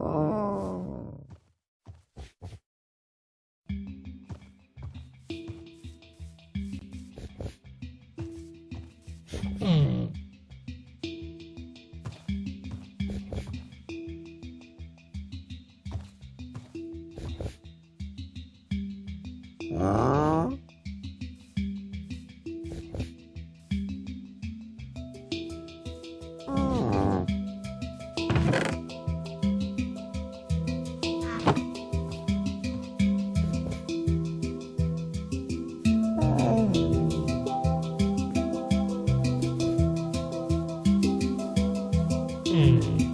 아... 음. 아. 嗯。